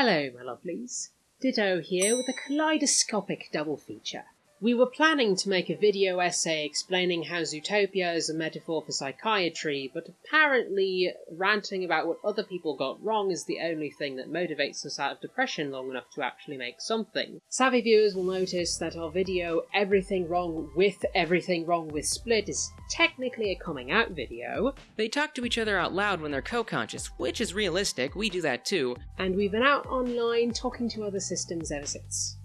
Hello, my lovelies. Ditto here with a kaleidoscopic double feature. We were planning to make a video essay explaining how Zootopia is a metaphor for psychiatry, but apparently ranting about what other people got wrong is the only thing that motivates us out of depression long enough to actually make something. Savvy viewers will notice that our video Everything Wrong with Everything Wrong with Split is technically a coming out video, They talk to each other out loud when they're co conscious, which is realistic, we do that too. and we've been out online talking to other systems ever since.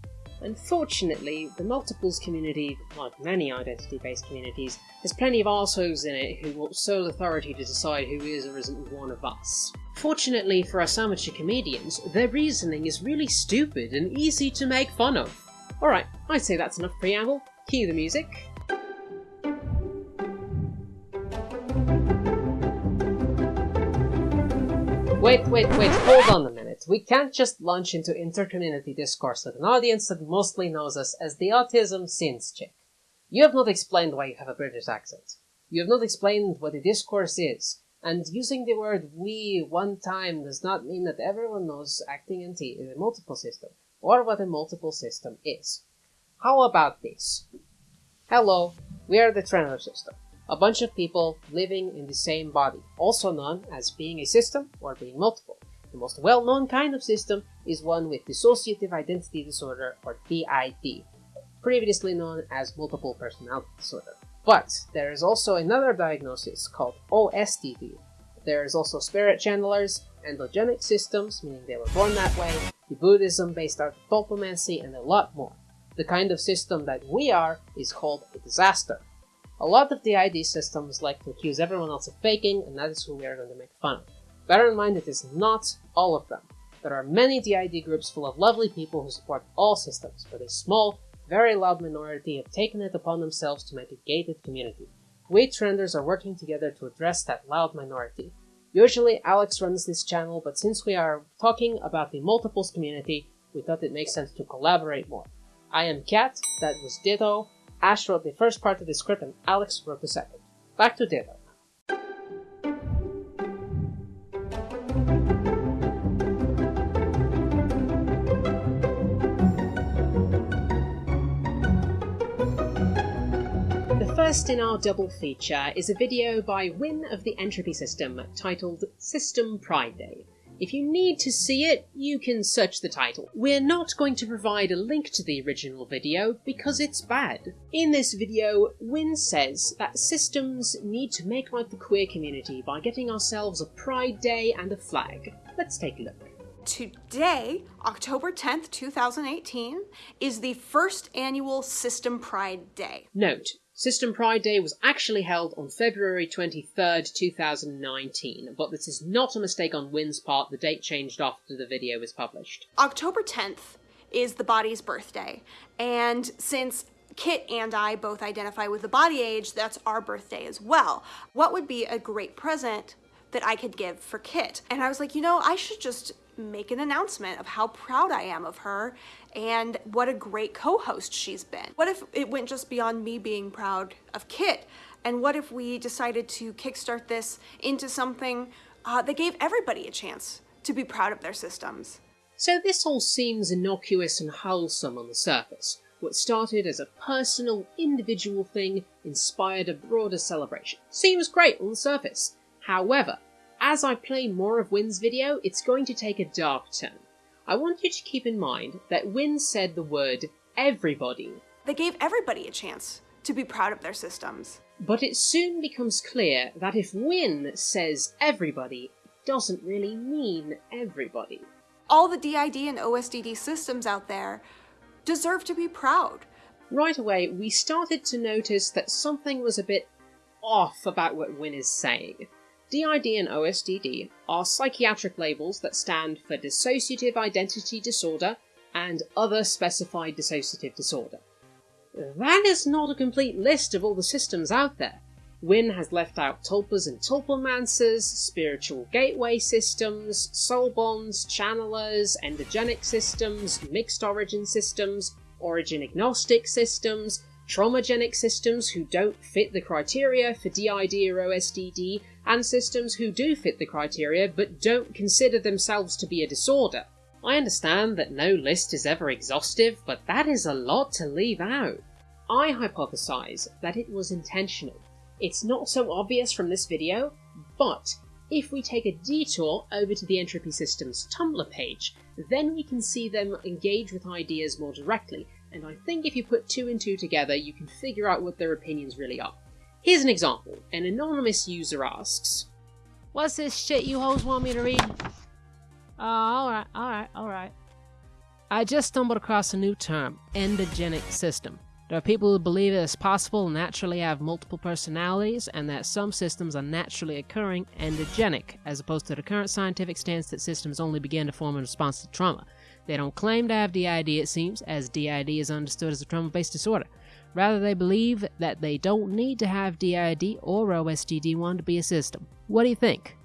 Unfortunately, the multiples community, like many identity based communities, has plenty of arseholes in it who want sole authority to decide who is or isn't one of us. Fortunately for us amateur comedians, their reasoning is really stupid and easy to make fun of. Alright, I'd say that's enough preamble. Cue the music. Wait, wait, wait, hold on a minute. We can't just launch into intercommunity discourse with an audience that mostly knows us as the Autism Sins chick. You have not explained why you have a British accent. You have not explained what a discourse is. And using the word we one time does not mean that everyone knows acting NT is a multiple system, or what a multiple system is. How about this? Hello, we are the Trenor system. A bunch of people living in the same body, also known as being a system or being multiple. The most well known kind of system is one with dissociative identity disorder or DID, previously known as multiple personality disorder. But there is also another diagnosis called OSDD. There is also spirit channelers, endogenic systems, meaning they were born that way, the Buddhism based art of Tulpamancy, and a lot more. The kind of system that we are is called a disaster. A lot of the ID systems like to accuse everyone else of faking, and that is who we are going to make fun of. Bear in mind it is not all of them. There are many DID groups full of lovely people who support all systems, but a small, very loud minority have taken it upon themselves to make a gated community. We trenders are working together to address that loud minority. Usually Alex runs this channel, but since we are talking about the multiples community, we thought it makes sense to collaborate more. I am Kat, that was Ditto, Ash wrote the first part of the script and Alex wrote the second. Back to Ditto. First in our double feature is a video by Win of the Entropy System titled System Pride Day. If you need to see it, you can search the title. We're not going to provide a link to the original video because it's bad. In this video, Win says that systems need to make like the queer community by getting ourselves a Pride Day and a flag. Let's take a look. Today, October 10th, 2018, is the first annual System Pride Day. Note, System Pride Day was actually held on February 23rd, 2019, but this is not a mistake on Win's part, the date changed after the video was published. October 10th is the body's birthday, and since Kit and I both identify with the body age, that's our birthday as well. What would be a great present that I could give for Kit? And I was like, you know, I should just make an announcement of how proud I am of her and what a great co-host she's been. What if it went just beyond me being proud of Kit? And what if we decided to kickstart this into something uh, that gave everybody a chance to be proud of their systems? So this all seems innocuous and wholesome on the surface. What started as a personal, individual thing inspired a broader celebration. Seems great on the surface. However, as I play more of Win's video, it's going to take a dark turn. I want you to keep in mind that Win said the word everybody, They gave everybody a chance to be proud of their systems. but it soon becomes clear that if Win says everybody, it doesn't really mean everybody. All the DID and OSDD systems out there deserve to be proud. Right away, we started to notice that something was a bit off about what Win is saying. DID and OSDD are psychiatric labels that stand for dissociative identity disorder and other specified dissociative disorder. That is not a complete list of all the systems out there. Win has left out tulpas and tulpamancers, spiritual gateway systems, soul bonds, channelers, endogenic systems, mixed origin systems, origin agnostic systems, traumagenic systems who don't fit the criteria for DID or OSDD, and systems who do fit the criteria but don't consider themselves to be a disorder. I understand that no list is ever exhaustive, but that is a lot to leave out. I hypothesize that it was intentional. It's not so obvious from this video, but if we take a detour over to the Entropy Systems Tumblr page, then we can see them engage with ideas more directly, and I think if you put two and two together, you can figure out what their opinions really are. Here's an example. An anonymous user asks, What's this shit you hoes want me to read? Oh, alright, alright, alright. I just stumbled across a new term, endogenic system. There are people who believe it is possible to naturally have multiple personalities and that some systems are naturally occurring endogenic, as opposed to the current scientific stance that systems only begin to form in response to trauma. They don't claim to have DID, it seems, as DID is understood as a trauma based disorder. Rather, they believe that they don't need to have DID or OSDD1 to be a system. What do you think?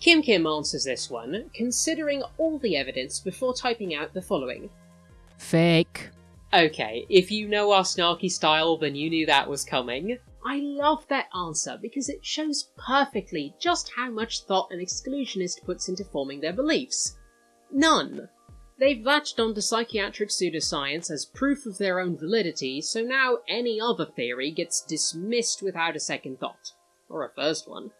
Kim Kim answers this one, considering all the evidence before typing out the following. Fake. Okay, if you know our snarky style, then you knew that was coming. I love that answer because it shows perfectly just how much thought an exclusionist puts into forming their beliefs. None. They've latched onto psychiatric pseudoscience as proof of their own validity, so now any other theory gets dismissed without a second thought. Or a first one.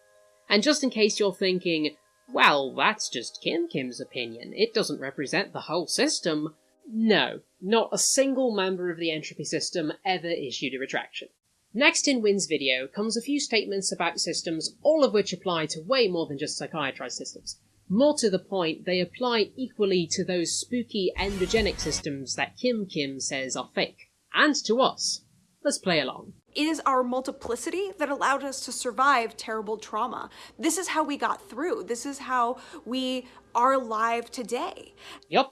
And just in case you're thinking, well, that's just Kim Kim's opinion, it doesn't represent the whole system. No, not a single member of the entropy system ever issued a retraction. Next in Wynn's video comes a few statements about systems, all of which apply to way more than just psychiatrized systems. More to the point, they apply equally to those spooky endogenic systems that Kim Kim says are fake. And to us. Let's play along. It is our multiplicity that allowed us to survive terrible trauma. This is how we got through. This is how we are alive today. Yup.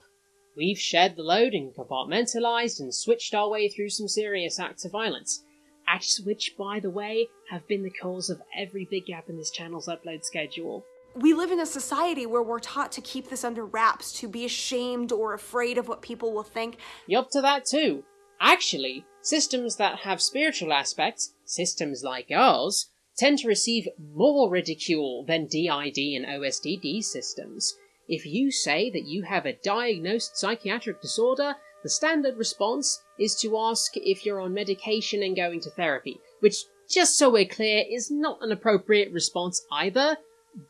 We've shared the load and compartmentalized and switched our way through some serious acts of violence. Acts which, by the way, have been the cause of every big gap in this channel's upload schedule we live in a society where we're taught to keep this under wraps, to be ashamed or afraid of what people will think. Yup to that too. Actually, systems that have spiritual aspects, systems like ours, tend to receive more ridicule than DID and OSDD systems. If you say that you have a diagnosed psychiatric disorder, the standard response is to ask if you're on medication and going to therapy, which, just so we're clear, is not an appropriate response either.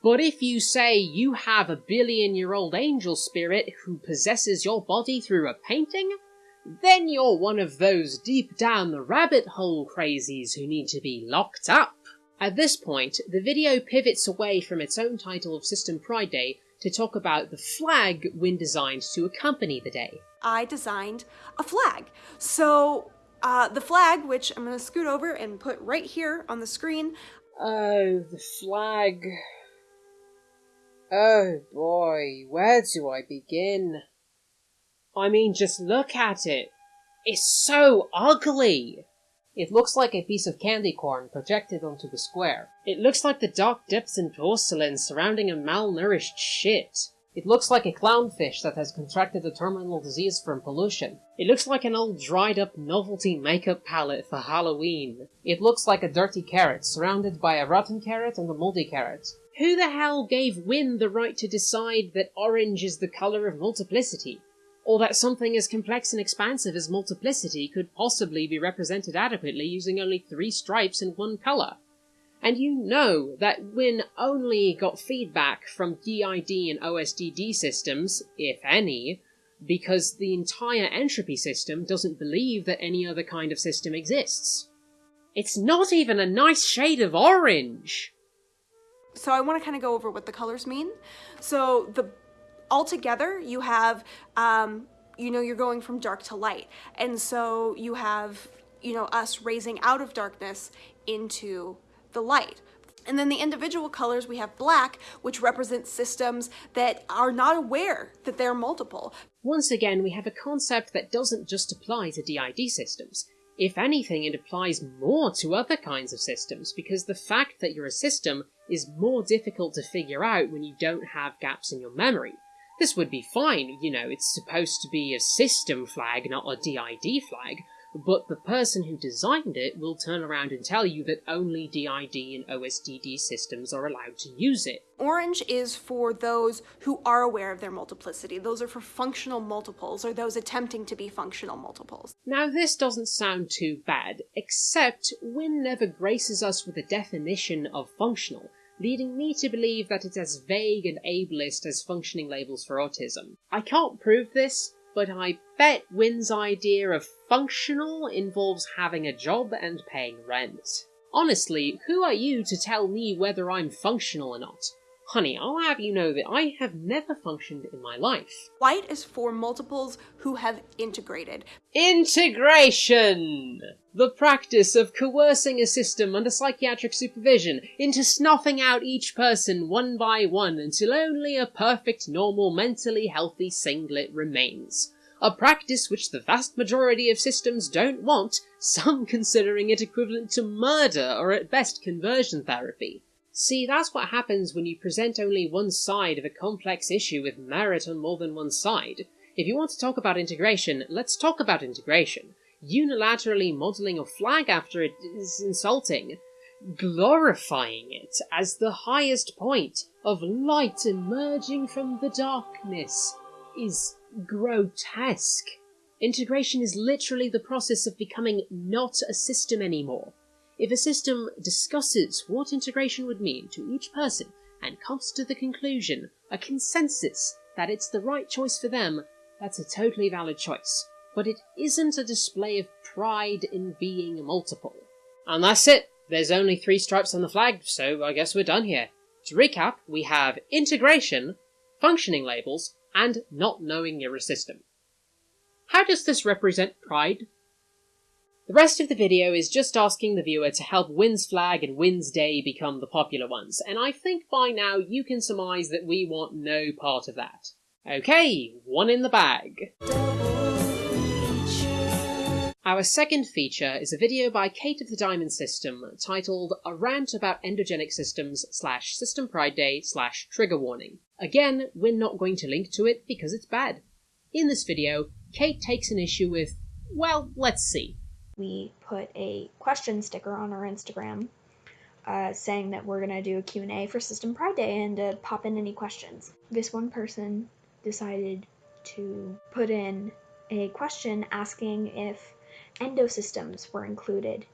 But if you say you have a billion year old angel spirit who possesses your body through a painting, then you're one of those deep down the rabbit hole crazies who need to be locked up. At this point, the video pivots away from its own title of System Pride Day to talk about the flag Wynn designed to accompany the day. I designed a flag. So, uh, the flag, which I'm going to scoot over and put right here on the screen. Oh, the flag. Oh boy, where do I begin? I mean, just look at it. It's so ugly! It looks like a piece of candy corn projected onto a square. It looks like the dark depths in porcelain surrounding a malnourished shit. It looks like a clownfish that has contracted a terminal disease from pollution. It looks like an old dried up novelty makeup palette for Halloween. It looks like a dirty carrot surrounded by a rotten carrot and a moldy carrot. Who the hell gave Wynn the right to decide that orange is the colour of multiplicity? Or that something as complex and expansive as multiplicity could possibly be represented adequately using only three stripes and one colour? And you know that Wynn only got feedback from DID and OSDD systems, if any, because the entire entropy system doesn't believe that any other kind of system exists. It's not even a nice shade of orange! So I want to kind of go over what the colors mean. So the altogether you have, um, you know, you're going from dark to light. And so you have, you know, us raising out of darkness into the light. And then the individual colors, we have black, which represents systems that are not aware that they're multiple. Once again, we have a concept that doesn't just apply to DID systems. If anything, it applies more to other kinds of systems, because the fact that you're a system is more difficult to figure out when you don't have gaps in your memory. This would be fine, you know, it's supposed to be a system flag, not a DID flag, but the person who designed it will turn around and tell you that only DID and OSDD systems are allowed to use it. Orange is for those who are aware of their multiplicity. Those are for functional multiples or those attempting to be functional multiples. Now, this doesn't sound too bad, except Wynne never graces us with a definition of functional, leading me to believe that it's as vague and ableist as functioning labels for autism. I can't prove this, but I bet Wynne's idea of functional involves having a job and paying rent. Honestly, who are you to tell me whether I'm functional or not? Honey, I'll have you know that I have never functioned in my life. White is for multiples who have integrated. Integration! The practice of coercing a system under psychiatric supervision into snuffing out each person one by one until only a perfect, normal, mentally healthy singlet remains. A practice which the vast majority of systems don't want, some considering it equivalent to murder or at best conversion therapy. See, that's what happens when you present only one side of a complex issue with merit on more than one side. If you want to talk about integration, let's talk about integration. Unilaterally modelling a flag after it is insulting. Glorifying it as the highest point of light emerging from the darkness is grotesque. Integration is literally the process of becoming not a system anymore. If a system discusses what integration would mean to each person and comes to the conclusion, a consensus, that it's the right choice for them, that's a totally valid choice. But it isn't a display of pride in being multiple. And that's it. There's only three stripes on the flag, so I guess we're done here. To recap, we have integration, functioning labels, and not knowing you're a system. How does this represent pride? The rest of the video is just asking the viewer to help Win's flag and Win's day become the popular ones, and I think by now you can surmise that we want no part of that. Okay, one in the bag. Our second feature is a video by Kate of the Diamond System titled A Rant About Endogenic Systems slash System Pride Day slash Trigger Warning. Again, we're not going to link to it because it's bad. In this video, Kate takes an issue with, well, let's see. We put a question sticker on our Instagram uh, saying that we're going to do a Q&A for System Pride Day and to pop in any questions. This one person decided to put in a question asking if endosystems were included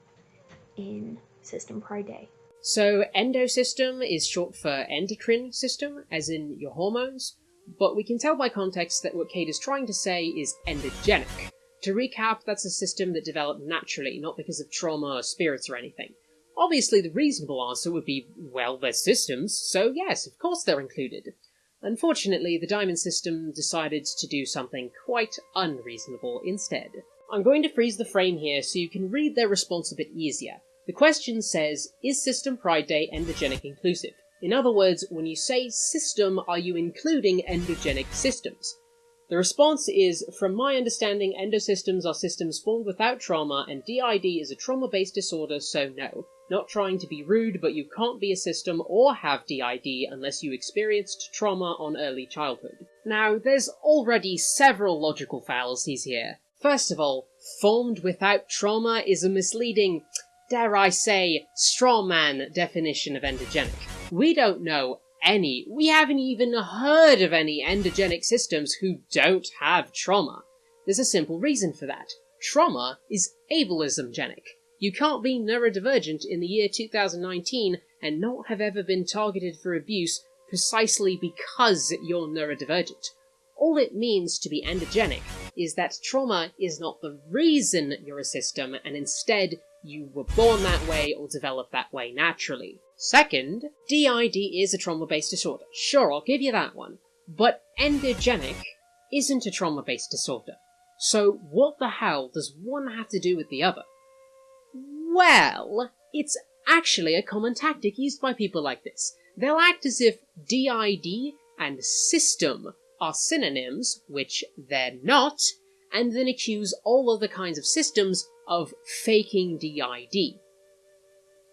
in System Pride Day. So, endosystem is short for endocrine system, as in your hormones, but we can tell by context that what Kate is trying to say is endogenic. To recap, that's a system that developed naturally, not because of trauma or spirits or anything. Obviously, the reasonable answer would be, well, they're systems, so yes, of course they're included. Unfortunately, the Diamond System decided to do something quite unreasonable instead. I'm going to freeze the frame here so you can read their response a bit easier. The question says, is System Pride Day endogenic inclusive? In other words, when you say system, are you including endogenic systems? The response is, from my understanding, endosystems are systems formed without trauma, and DID is a trauma based disorder, so no. Not trying to be rude, but you can't be a system or have DID unless you experienced trauma on early childhood. Now, there's already several logical fallacies here. First of all, formed without trauma is a misleading, dare I say, straw man definition of endogenic. We don't know any, we haven't even heard of any endogenic systems who don't have trauma. There's a simple reason for that. Trauma is ableismgenic. You can't be neurodivergent in the year 2019 and not have ever been targeted for abuse precisely because you're neurodivergent. All it means to be endogenic is that trauma is not the reason you're a system, and instead you were born that way or developed that way naturally. Second, DID is a trauma based disorder. Sure, I'll give you that one. But endogenic isn't a trauma based disorder. So, what the hell does one have to do with the other? Well, it's actually a common tactic used by people like this. They'll act as if DID and system are synonyms, which they're not, and then accuse all other kinds of systems of faking DID.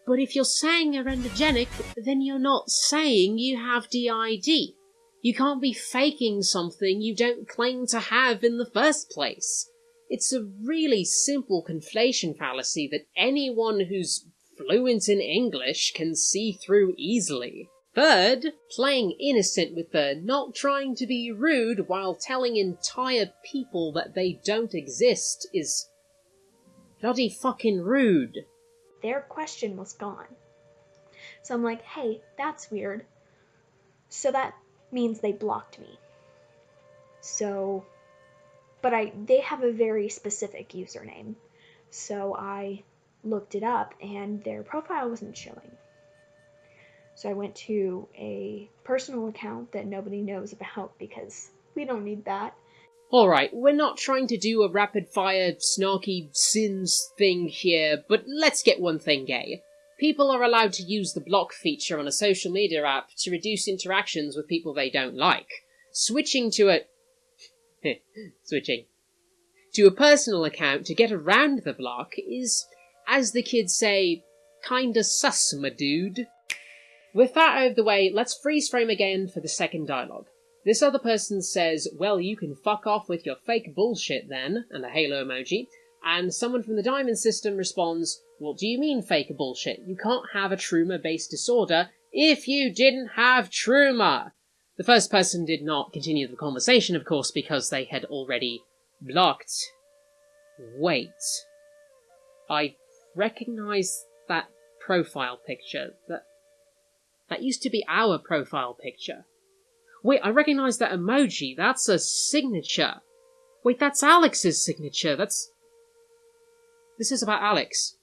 But if you're saying you're endogenic, then you're not saying you have DID. You can't be faking something you don't claim to have in the first place. It's a really simple conflation fallacy that anyone who's fluent in English can see through easily. Third, playing innocent with the not trying to be rude while telling entire people that they don't exist is bloody fucking rude. Their question was gone. So I'm like, hey, that's weird. So that means they blocked me. So, but I, they have a very specific username. So I looked it up and their profile wasn't showing. So I went to a personal account that nobody knows about because we don't need that. Alright, we're not trying to do a rapid fire, snarky sins thing here, but let's get one thing gay. People are allowed to use the block feature on a social media app to reduce interactions with people they don't like. Switching to a. switching. To a personal account to get around the block is, as the kids say, kinda sus, my dude. With that out of the way, let's freeze frame again for the second dialogue. This other person says, Well, you can fuck off with your fake bullshit then, and a halo emoji. And someone from the Diamond system responds, What do you mean fake bullshit? You can't have a Truma based disorder if you didn't have Truma! The first person did not continue the conversation, of course, because they had already blocked. Wait. I recognize that profile picture. That that used to be our profile picture. Wait, I recognize that emoji. That's a signature. Wait, that's Alex's signature. That's. This is about Alex.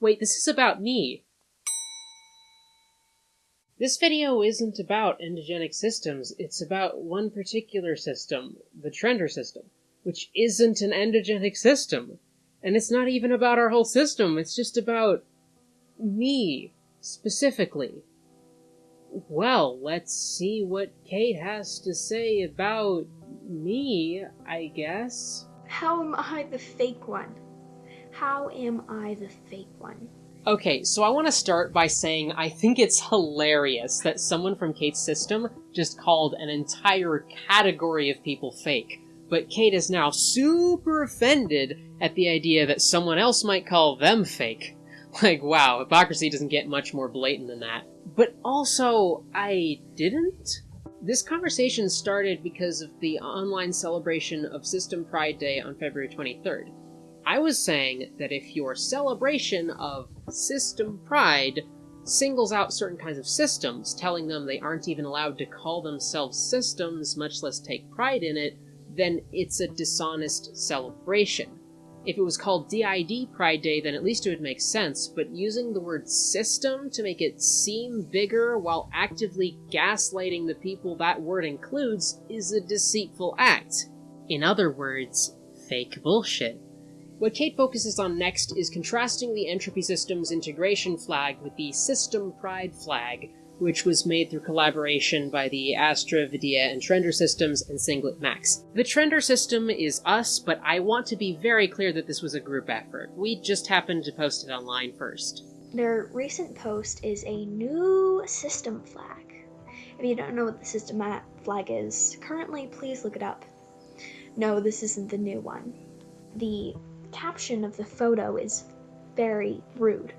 Wait, this is about me. This video isn't about endogenic systems, it's about one particular system, the Trender system, which isn't an endogenic system. And it's not even about our whole system, it's just about me, specifically. Well, let's see what Kate has to say about me, I guess. How am I the fake one? How am I the fake one? Okay, so I want to start by saying I think it's hilarious that someone from Kate's system just called an entire category of people fake. But Kate is now super offended at the idea that someone else might call them fake. Like, wow, hypocrisy doesn't get much more blatant than that. But also, I didn't? This conversation started because of the online celebration of System Pride Day on February 23rd. I was saying that if your celebration of system pride singles out certain kinds of systems, telling them they aren't even allowed to call themselves systems, much less take pride in it, then it's a dishonest celebration. If it was called DID Pride Day, then at least it would make sense, but using the word system to make it seem bigger while actively gaslighting the people that word includes is a deceitful act. In other words, fake bullshit. What Kate focuses on next is contrasting the Entropy Systems integration flag with the System Pride flag, which was made through collaboration by the Astra, Vidia, and Trender systems and Singlet Max. The Trender system is us, but I want to be very clear that this was a group effort. We just happened to post it online first. Their recent post is a new system flag. If you don't know what the system flag is currently, please look it up. No, this isn't the new one. The caption of the photo is very rude.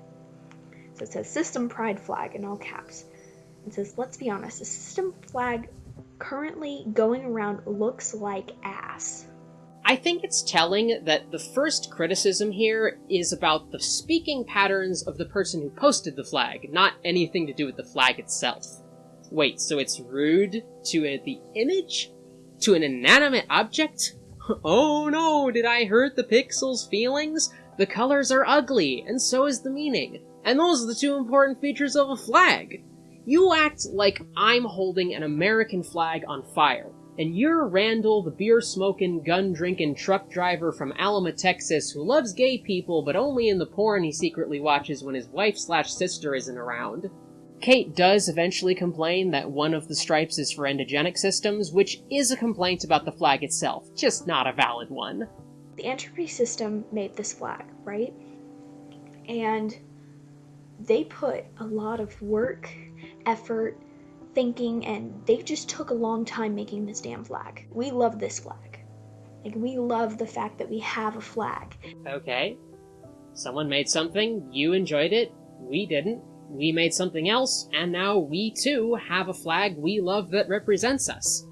So it says System Pride Flag in all caps. It says, let's be honest, the system flag currently going around looks like ass. I think it's telling that the first criticism here is about the speaking patterns of the person who posted the flag, not anything to do with the flag itself. Wait, so it's rude to uh, the image? To an inanimate object? Oh no, did I hurt the pixel's feelings? The colors are ugly, and so is the meaning. And those are the two important features of a flag. You act like I'm holding an American flag on fire, and you're Randall, the beer smoking, gun drinking truck driver from Alma, Texas, who loves gay people but only in the porn he secretly watches when his wife slash sister isn't around. Kate does eventually complain that one of the stripes is for endogenic systems, which is a complaint about the flag itself, just not a valid one. The entropy system made this flag, right? And they put a lot of work, effort, thinking, and they just took a long time making this damn flag. We love this flag. Like, we love the fact that we have a flag. Okay. Someone made something, you enjoyed it, we didn't. We made something else, and now we too have a flag we love that represents us.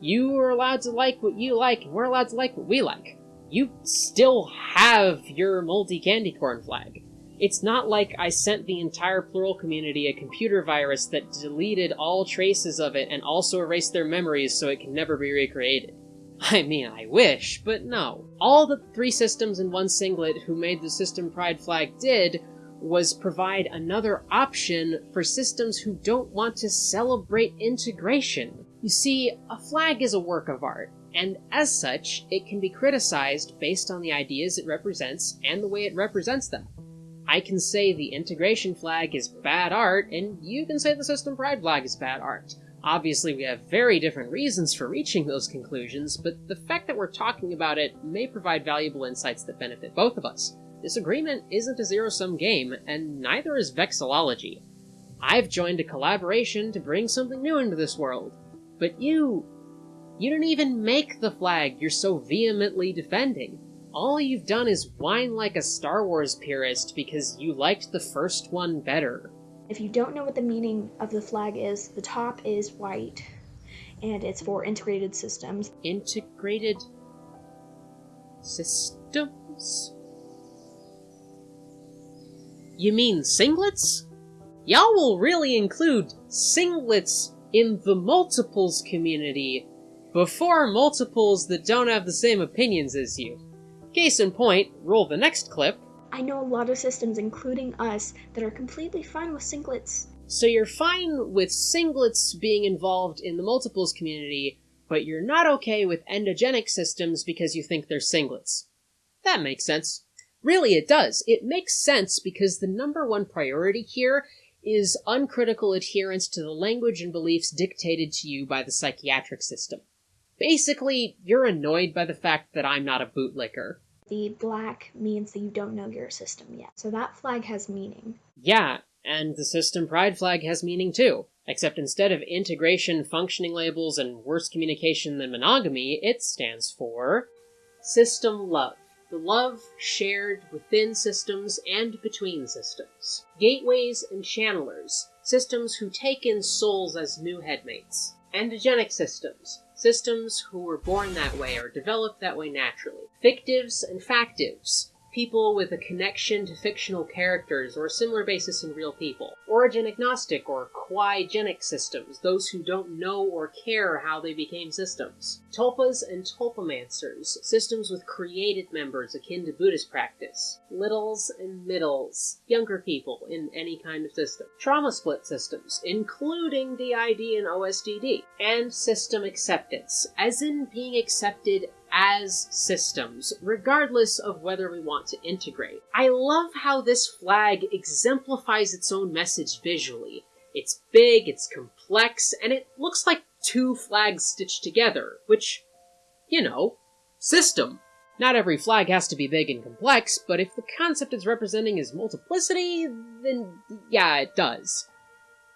You are allowed to like what you like, and we're allowed to like what we like. You still have your multi candy corn flag. It's not like I sent the entire plural community a computer virus that deleted all traces of it and also erased their memories so it can never be recreated. I mean, I wish, but no. All the three systems and one singlet who made the System Pride flag did was provide another option for systems who don't want to celebrate integration. You see, a flag is a work of art, and as such, it can be criticized based on the ideas it represents and the way it represents them. I can say the integration flag is bad art, and you can say the System Pride flag is bad art. Obviously, we have very different reasons for reaching those conclusions, but the fact that we're talking about it may provide valuable insights that benefit both of us. This agreement isn't a zero sum game, and neither is vexillology. I've joined a collaboration to bring something new into this world. But you. You didn't even make the flag you're so vehemently defending. All you've done is whine like a Star Wars purist because you liked the first one better. If you don't know what the meaning of the flag is, the top is white and it's for integrated systems. Integrated systems? You mean singlets? Y'all will really include singlets in the multiples community before multiples that don't have the same opinions as you. Case in point, roll the next clip. I know a lot of systems, including us, that are completely fine with singlets. So you're fine with singlets being involved in the multiples community, but you're not okay with endogenic systems because you think they're singlets. That makes sense. Really, it does. It makes sense because the number one priority here is uncritical adherence to the language and beliefs dictated to you by the psychiatric system. Basically, you're annoyed by the fact that I'm not a bootlicker. The black means that you don't know your system yet. So that flag has meaning. Yeah, and the system pride flag has meaning too. Except instead of integration, functioning labels, and worse communication than monogamy, it stands for system love the love shared within systems and between systems. Gateways and channelers, systems who take in souls as new headmates. Endogenic systems, systems who were born that way or developed that way naturally. Fictives and factives, people with a connection to fictional characters or a similar basis in real people. Origin agnostic or quoigenic systems, those who don't know or care how they became systems. Tulpas and tulpamancers, systems with created members akin to Buddhist practice. Littles and middles, younger people in any kind of system. Trauma split systems, including DID and OSDD. And system acceptance, as in being accepted as systems, regardless of whether we want to integrate. I love how this flag exemplifies its own message visually. It's big, it's complex, and it looks like two flags stitched together, which, you know, system. Not every flag has to be big and complex, but if the concept it's representing is multiplicity, then yeah, it does.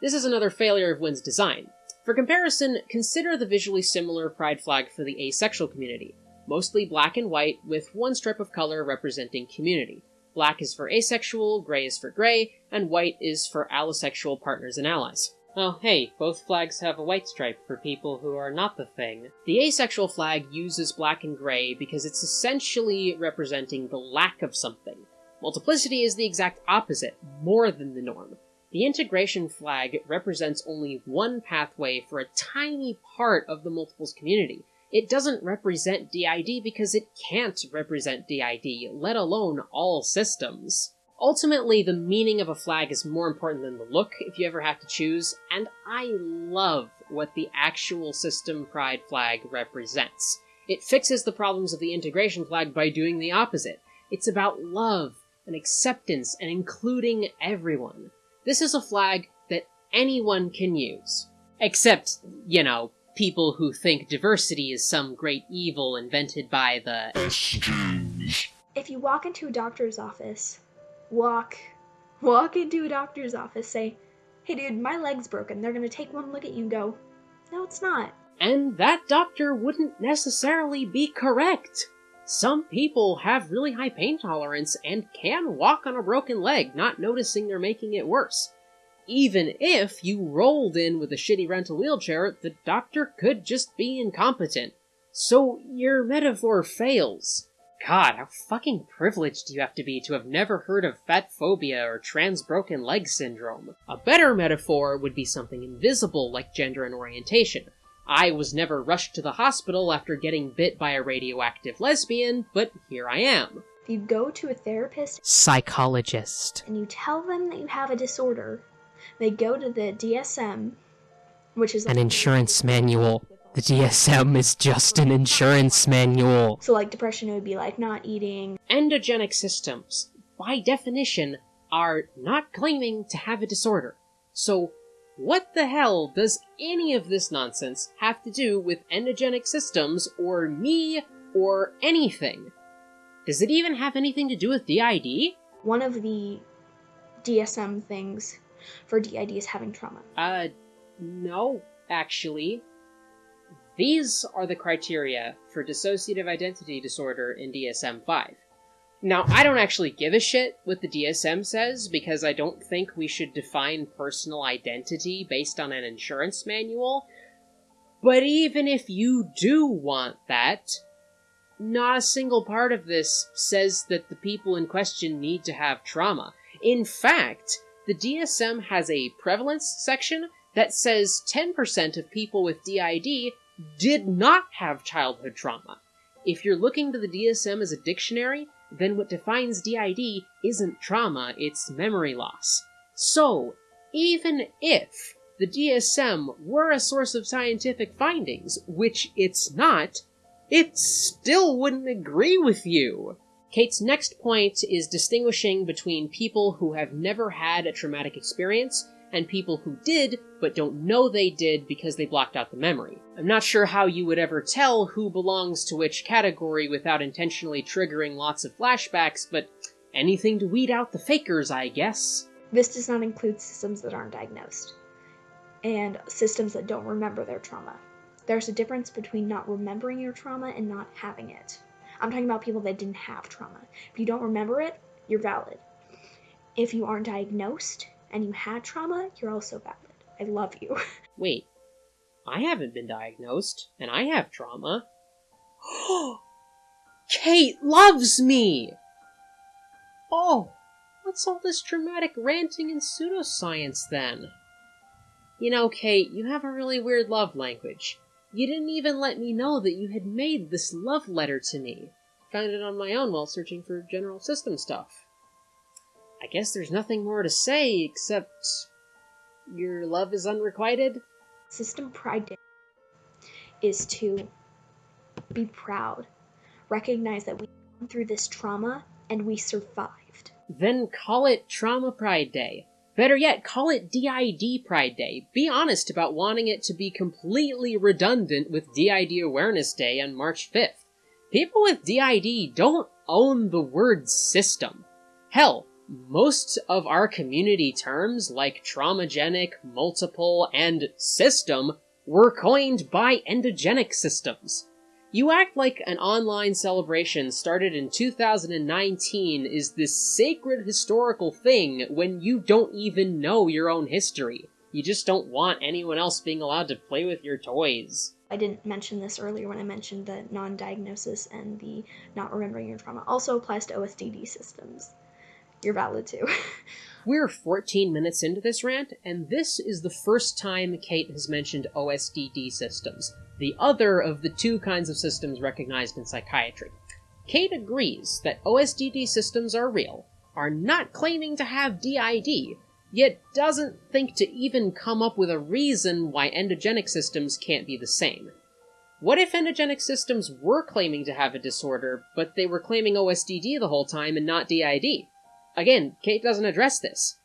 This is another failure of Wynn's design. For comparison, consider the visually similar pride flag for the asexual community mostly black and white, with one strip of color representing community. Black is for asexual, gray is for gray, and white is for allosexual partners and allies. Oh, hey, both flags have a white stripe for people who are not the thing. The asexual flag uses black and gray because it's essentially representing the lack of something. Multiplicity is the exact opposite, more than the norm. The integration flag represents only one pathway for a tiny part of the multiples community, it doesn't represent DID because it can't represent DID, let alone all systems. Ultimately, the meaning of a flag is more important than the look if you ever have to choose, and I love what the actual System Pride flag represents. It fixes the problems of the integration flag by doing the opposite. It's about love and acceptance and including everyone. This is a flag that anyone can use. Except, you know, people who think diversity is some great evil invented by the. If you walk into a doctor's office, walk, walk into a doctor's office, say, hey dude, my leg's broken. They're gonna take one look at you and go, no, it's not. And that doctor wouldn't necessarily be correct. Some people have really high pain tolerance and can walk on a broken leg, not noticing they're making it worse. Even if you rolled in with a shitty rental wheelchair, the doctor could just be incompetent. So your metaphor fails. God, how fucking privileged do you have to be to have never heard of fat phobia or trans broken leg syndrome? A better metaphor would be something invisible like gender and orientation. I was never rushed to the hospital after getting bit by a radioactive lesbian, but here I am. If you go to a therapist Psychologist. and you tell them that you have a disorder, they go to the DSM, which is An insurance manual. The DSM is just an insurance manual. So like depression it would be like not eating. Endogenic systems, by definition, are not claiming to have a disorder. So, what the hell does any of this nonsense have to do with endogenic systems, or me, or anything? Does it even have anything to do with DID? One of the DSM things for DID is having trauma. Uh, no, actually. These are the criteria for dissociative identity disorder in DSM 5. Now, I don't actually give a shit what the DSM says because I don't think we should define personal identity based on an insurance manual. But even if you do want that, not a single part of this says that the people in question need to have trauma. In fact, the DSM has a prevalence section that says 10% of people with DID did not have childhood trauma. If you're looking to the DSM as a dictionary, then what defines DID isn't trauma, it's memory loss. So, even if the DSM were a source of scientific findings, which it's not, it still wouldn't agree with you. Kate's next point is distinguishing between people who have never had a traumatic experience and people who did, but don't know they did because they blocked out the memory. I'm not sure how you would ever tell who belongs to which category without intentionally triggering lots of flashbacks, but anything to weed out the fakers, I guess. This does not include systems that aren't diagnosed and systems that don't remember their trauma. There's a difference between not remembering your trauma and not having it. I'm talking about people that didn't have trauma. If you don't remember it, you're valid. If you aren't diagnosed and you had trauma, you're also valid. I love you. Wait, I haven't been diagnosed, and I have trauma. Kate loves me! Oh, what's all this dramatic ranting and pseudoscience then? You know, Kate, you have a really weird love language. You didn't even let me know that you had made this love letter to me. Found it on my own while searching for general system stuff. I guess there's nothing more to say except your love is unrequited. System Pride Day is to be proud, recognize that we went through this trauma and we survived. Then call it Trauma Pride Day. Better yet, call it DID Pride Day. Be honest about wanting it to be completely redundant with DID Awareness Day on March 5th. People with DID don't own the word system. Hell, most of our community terms like traumagenic, multiple, and system were coined by endogenic systems. You act like an online celebration started in 2019 is this sacred historical thing when you don't even know your own history. You just don't want anyone else being allowed to play with your toys. I didn't mention this earlier when I mentioned the non diagnosis and the not remembering your trauma. Also applies to OSDD systems. You're valid too. We're 14 minutes into this rant, and this is the first time Kate has mentioned OSDD systems, the other of the two kinds of systems recognized in psychiatry. Kate agrees that OSDD systems are real, are not claiming to have DID, yet doesn't think to even come up with a reason why endogenic systems can't be the same. What if endogenic systems were claiming to have a disorder, but they were claiming OSDD the whole time and not DID? Again, Kate doesn't address this.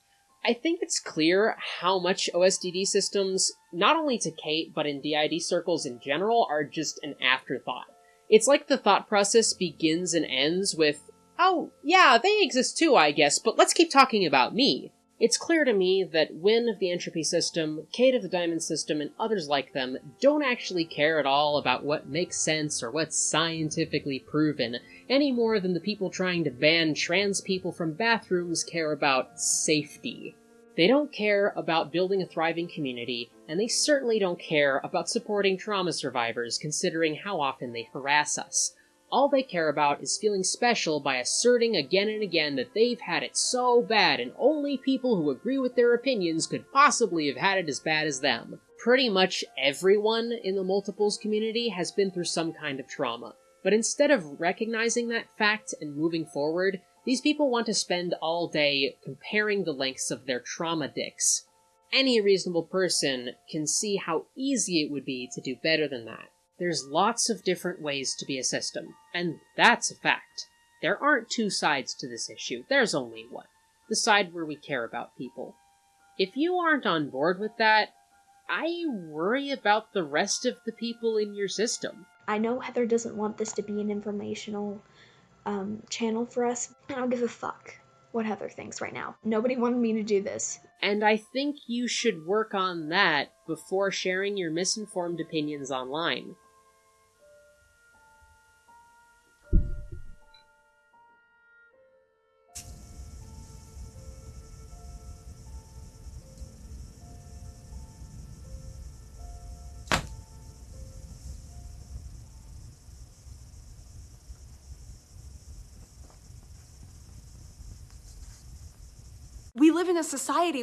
I think it's clear how much OSDD systems, not only to Kate, but in DID circles in general, are just an afterthought. It's like the thought process begins and ends with, oh, yeah, they exist too, I guess, but let's keep talking about me. It's clear to me that Wynne of the Entropy System, Kate of the Diamond System, and others like them don't actually care at all about what makes sense or what's scientifically proven, any more than the people trying to ban trans people from bathrooms care about safety. They don't care about building a thriving community, and they certainly don't care about supporting trauma survivors considering how often they harass us. All they care about is feeling special by asserting again and again that they've had it so bad and only people who agree with their opinions could possibly have had it as bad as them. Pretty much everyone in the multiples community has been through some kind of trauma. But instead of recognizing that fact and moving forward, these people want to spend all day comparing the lengths of their trauma dicks. Any reasonable person can see how easy it would be to do better than that. There's lots of different ways to be a system, and that's a fact. There aren't two sides to this issue, there's only one. The side where we care about people. If you aren't on board with that, I worry about the rest of the people in your system. I know Heather doesn't want this to be an informational um, channel for us. And I don't give a fuck what Heather thinks right now. Nobody wanted me to do this. And I think you should work on that before sharing your misinformed opinions online. Live in a society